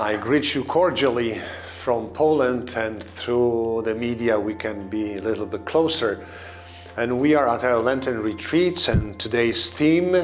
I greet you cordially from Poland and through the media we can be a little bit closer. And we are at our Lenten retreats and today's theme,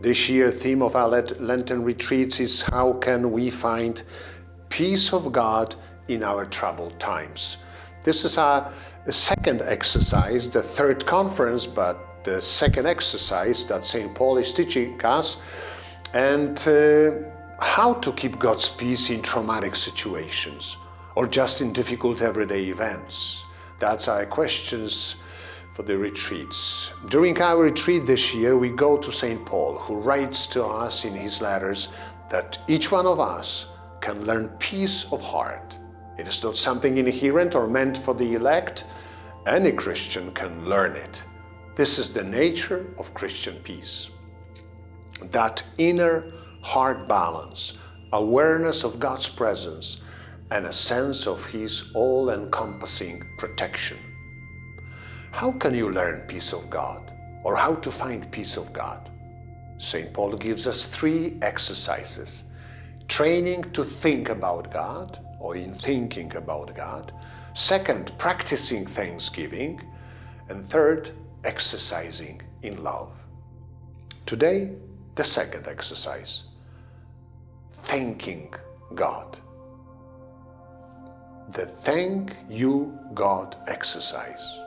this year theme of our Lenten retreats is how can we find peace of God in our troubled times. This is our second exercise, the third conference, but the second exercise that St. Paul is teaching us. And uh, how to keep God's peace in traumatic situations or just in difficult everyday events. That's our questions for the retreats. During our retreat this year, we go to St. Paul, who writes to us in his letters that each one of us can learn peace of heart. It is not something inherent or meant for the elect. Any Christian can learn it. This is the nature of Christian peace. That inner heart balance, awareness of God's presence, and a sense of His all-encompassing protection. How can you learn peace of God or how to find peace of God? St. Paul gives us three exercises. Training to think about God or in thinking about God. Second, practicing thanksgiving. And third, exercising in love. Today, the second exercise thanking God. The thank you God exercise.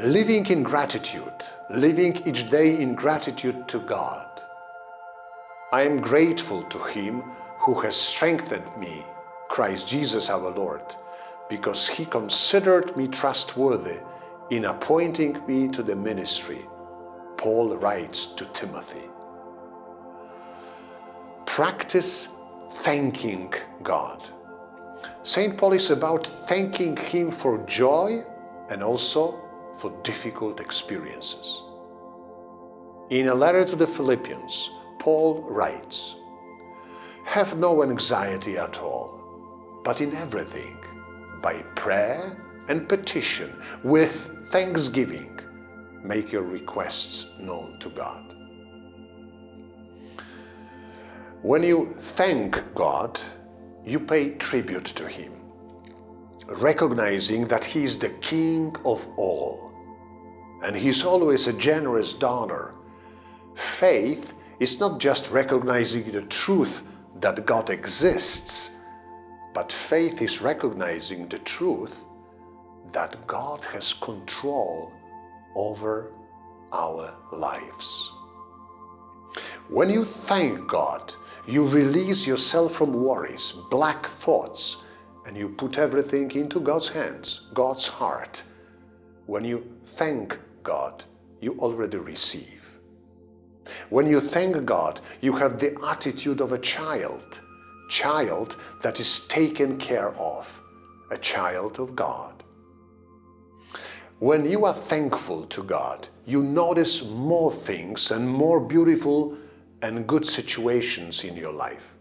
Living in gratitude, living each day in gratitude to God. I am grateful to Him who has strengthened me, Christ Jesus our Lord, because He considered me trustworthy in appointing me to the ministry, Paul writes to Timothy practice thanking God. St. Paul is about thanking Him for joy and also for difficult experiences. In a letter to the Philippians, Paul writes, Have no anxiety at all, but in everything, by prayer and petition, with thanksgiving, make your requests known to God. When you thank God, you pay tribute to Him, recognizing that He is the King of all, and He's always a generous donor. Faith is not just recognizing the truth that God exists, but faith is recognizing the truth that God has control over our lives. When you thank God, you release yourself from worries, black thoughts, and you put everything into God's hands, God's heart. When you thank God, you already receive. When you thank God, you have the attitude of a child, child that is taken care of, a child of God. When you are thankful to God, you notice more things and more beautiful and good situations in your life.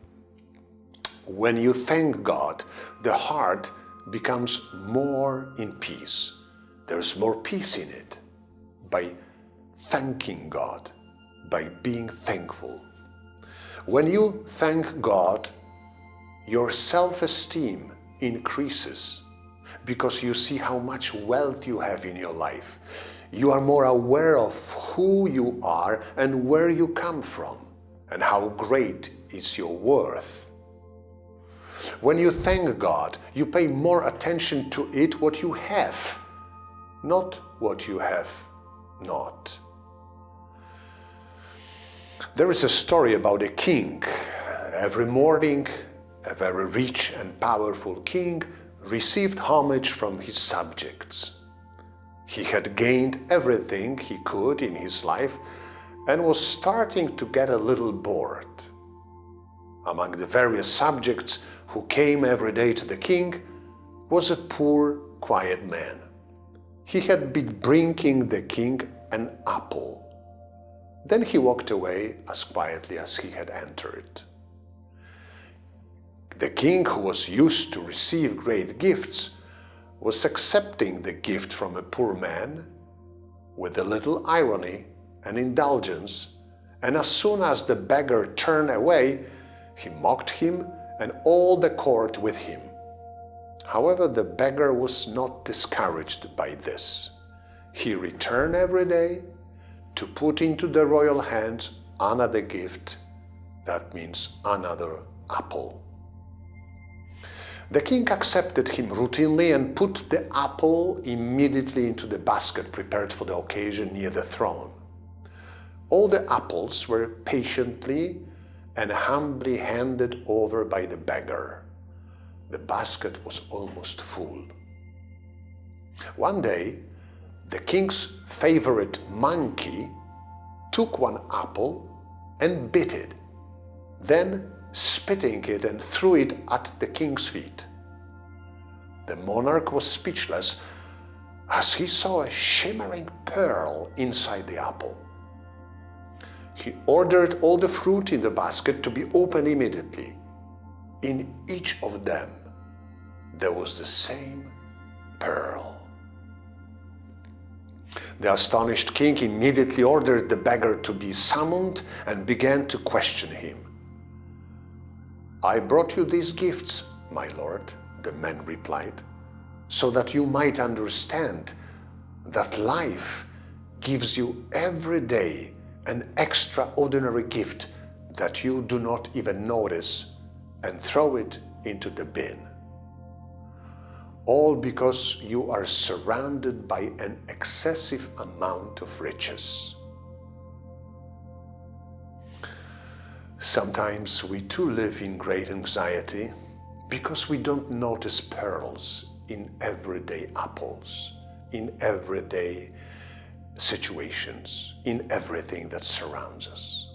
When you thank God, the heart becomes more in peace. There's more peace in it by thanking God, by being thankful. When you thank God, your self-esteem increases because you see how much wealth you have in your life. You are more aware of who you are and where you come from and how great is your worth. When you thank God, you pay more attention to it what you have, not what you have not. There is a story about a king. Every morning, a very rich and powerful king received homage from his subjects. He had gained everything he could in his life and was starting to get a little bored. Among the various subjects who came every day to the king was a poor, quiet man. He had been bringing the king an apple. Then he walked away as quietly as he had entered. The king, who was used to receive great gifts, was accepting the gift from a poor man with a little irony and indulgence, and as soon as the beggar turned away, he mocked him and all the court with him. However, the beggar was not discouraged by this. He returned every day to put into the royal hands another gift, that means another apple. The king accepted him routinely and put the apple immediately into the basket prepared for the occasion near the throne. All the apples were patiently and humbly handed over by the beggar. The basket was almost full. One day, the king's favorite monkey took one apple and bit it, then spitting it and threw it at the king's feet. The monarch was speechless as he saw a shimmering pearl inside the apple. He ordered all the fruit in the basket to be opened immediately. In each of them, there was the same pearl. The astonished king immediately ordered the beggar to be summoned and began to question him. I brought you these gifts, my lord, the man replied, so that you might understand that life gives you every day an extraordinary gift that you do not even notice and throw it into the bin all because you are surrounded by an excessive amount of riches. Sometimes we too live in great anxiety because we don't notice pearls in everyday apples, in everyday situations, in everything that surrounds us.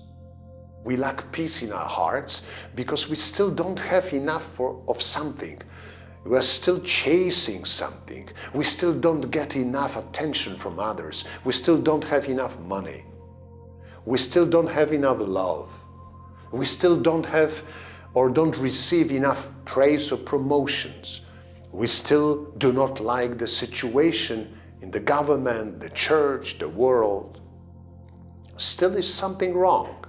We lack peace in our hearts because we still don't have enough for, of something we are still chasing something. We still don't get enough attention from others. We still don't have enough money. We still don't have enough love. We still don't have or don't receive enough praise or promotions. We still do not like the situation in the government, the church, the world. Still is something wrong.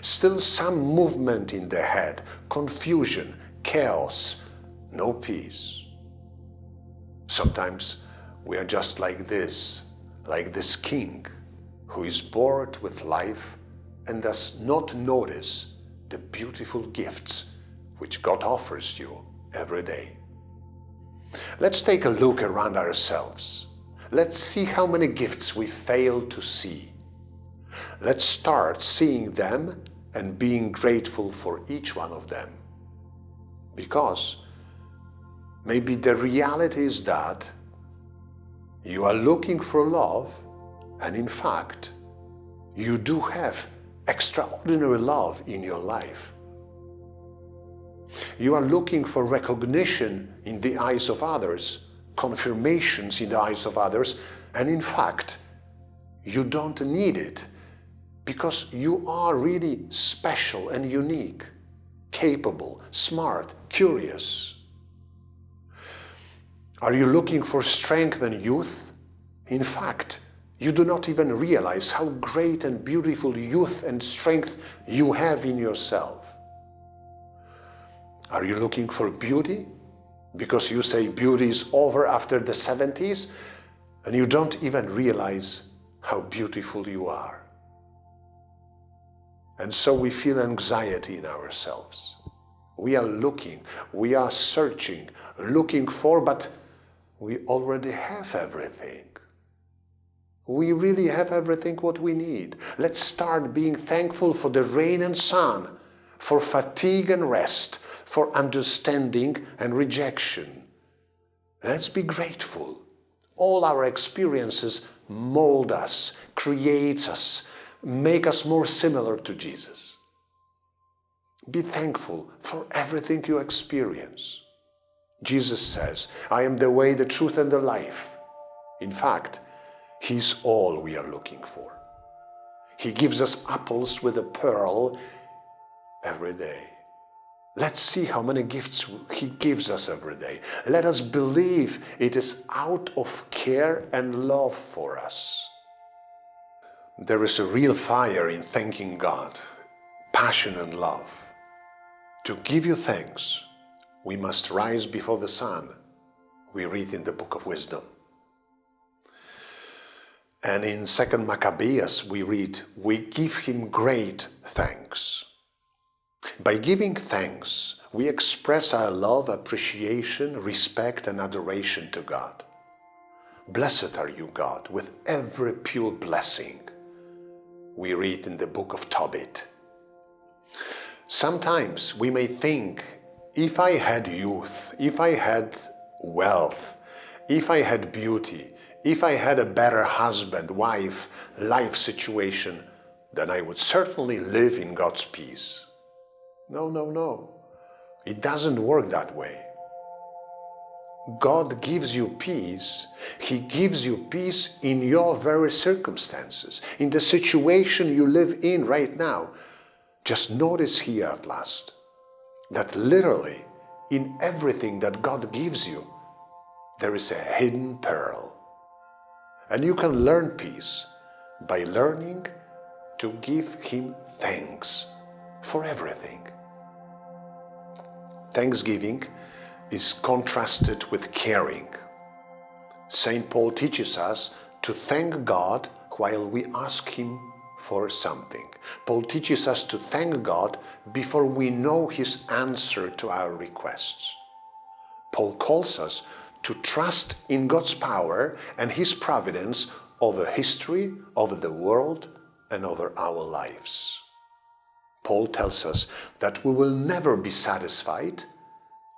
Still some movement in the head, confusion, chaos, no peace. Sometimes we are just like this, like this king who is bored with life and does not notice the beautiful gifts which God offers you every day. Let's take a look around ourselves. Let's see how many gifts we fail to see. Let's start seeing them and being grateful for each one of them. Because Maybe the reality is that you are looking for love and in fact, you do have extraordinary love in your life. You are looking for recognition in the eyes of others, confirmations in the eyes of others, and in fact, you don't need it because you are really special and unique, capable, smart, curious. Are you looking for strength and youth? In fact, you do not even realize how great and beautiful youth and strength you have in yourself. Are you looking for beauty? Because you say beauty is over after the 70s and you don't even realize how beautiful you are. And so we feel anxiety in ourselves. We are looking, we are searching, looking for, but we already have everything. We really have everything what we need. Let's start being thankful for the rain and sun, for fatigue and rest, for understanding and rejection. Let's be grateful. All our experiences mold us, create us, make us more similar to Jesus. Be thankful for everything you experience. Jesus says, I am the way, the truth, and the life. In fact, He's all we are looking for. He gives us apples with a pearl every day. Let's see how many gifts He gives us every day. Let us believe it is out of care and love for us. There is a real fire in thanking God, passion and love. To give you thanks, we must rise before the sun, we read in the Book of Wisdom. And in 2nd Maccabees we read, we give him great thanks. By giving thanks, we express our love, appreciation, respect and adoration to God. Blessed are you, God, with every pure blessing, we read in the book of Tobit. Sometimes we may think, if I had youth, if I had wealth, if I had beauty, if I had a better husband, wife, life situation, then I would certainly live in God's peace. No, no, no. It doesn't work that way. God gives you peace. He gives you peace in your very circumstances, in the situation you live in right now. Just notice here at last that literally in everything that God gives you, there is a hidden pearl. And you can learn peace by learning to give Him thanks for everything. Thanksgiving is contrasted with caring. St. Paul teaches us to thank God while we ask Him for something. Paul teaches us to thank God before we know His answer to our requests. Paul calls us to trust in God's power and His providence over history, over the world, and over our lives. Paul tells us that we will never be satisfied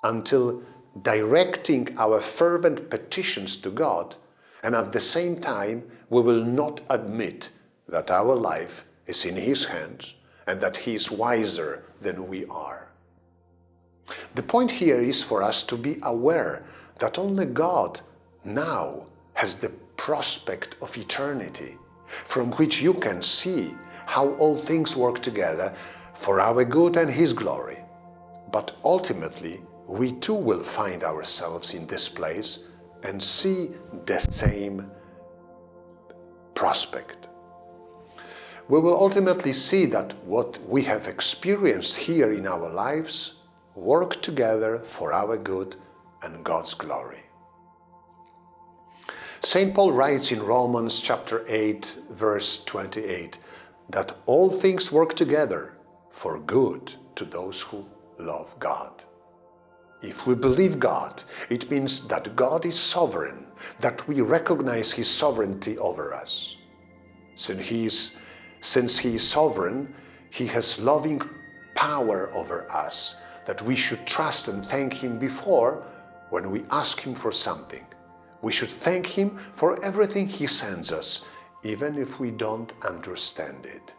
until directing our fervent petitions to God and at the same time we will not admit that our life is in His hands and that He is wiser than we are. The point here is for us to be aware that only God now has the prospect of eternity from which you can see how all things work together for our good and His glory. But ultimately, we too will find ourselves in this place and see the same prospect. We will ultimately see that what we have experienced here in our lives work together for our good and God's glory. St. Paul writes in Romans chapter 8 verse 28 that all things work together for good to those who love God. If we believe God, it means that God is sovereign, that we recognize His sovereignty over us. Since He is, since he is sovereign, He has loving power over us, that we should trust and thank Him before when we ask Him for something. We should thank Him for everything He sends us, even if we don't understand it.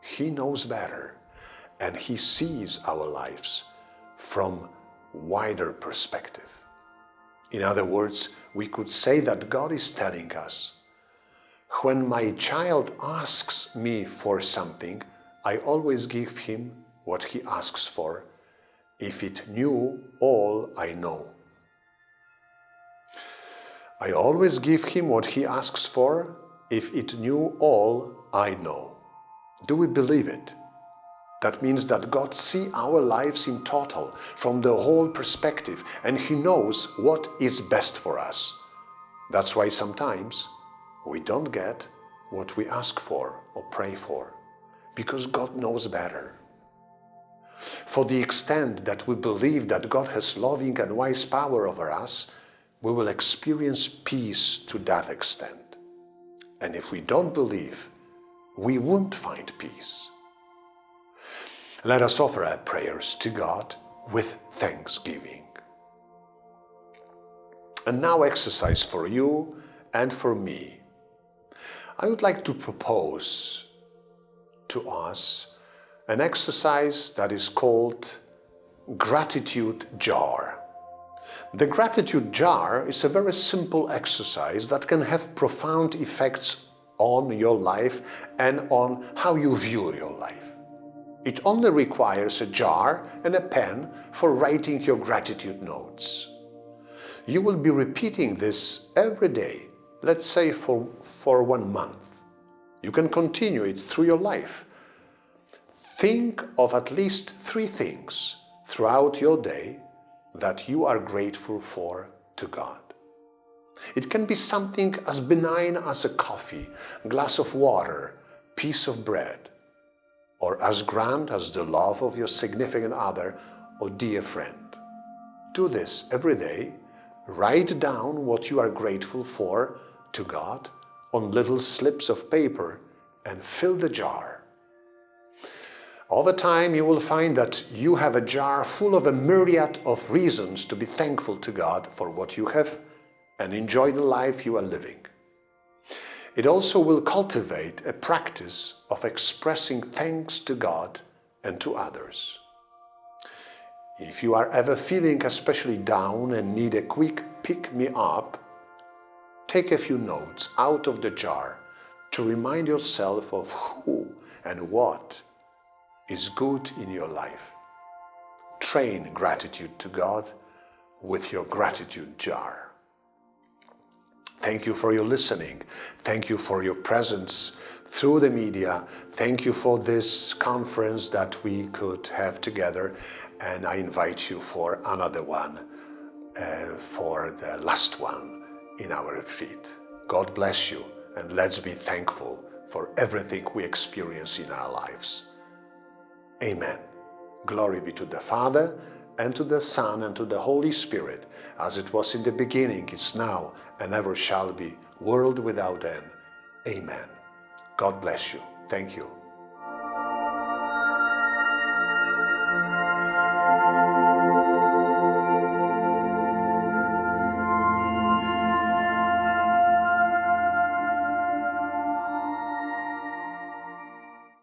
He knows better, and He sees our lives from wider perspective. In other words, we could say that God is telling us, when my child asks me for something, I always give him what he asks for, if it knew all I know. I always give him what he asks for, if it knew all I know. Do we believe it? That means that God sees our lives in total, from the whole perspective, and He knows what is best for us. That's why sometimes we don't get what we ask for or pray for, because God knows better. For the extent that we believe that God has loving and wise power over us, we will experience peace to that extent. And if we don't believe, we won't find peace. Let us offer our prayers to God with thanksgiving. And now exercise for you and for me. I would like to propose to us an exercise that is called gratitude jar. The gratitude jar is a very simple exercise that can have profound effects on your life and on how you view your life. It only requires a jar and a pen for writing your gratitude notes. You will be repeating this every day, let's say for, for one month. You can continue it through your life. Think of at least three things throughout your day that you are grateful for to God. It can be something as benign as a coffee, glass of water, piece of bread, or as grand as the love of your significant other or dear friend. Do this every day. Write down what you are grateful for to God on little slips of paper and fill the jar. Over time you will find that you have a jar full of a myriad of reasons to be thankful to God for what you have and enjoy the life you are living. It also will cultivate a practice of expressing thanks to God and to others. If you are ever feeling especially down and need a quick pick-me-up, take a few notes out of the jar to remind yourself of who and what is good in your life. Train gratitude to God with your gratitude jar. Thank you for your listening. Thank you for your presence through the media. Thank you for this conference that we could have together. And I invite you for another one, uh, for the last one in our retreat. God bless you and let's be thankful for everything we experience in our lives. Amen. Glory be to the Father, and to the Son, and to the Holy Spirit, as it was in the beginning, is now, and ever shall be, world without end. Amen. God bless you. Thank you.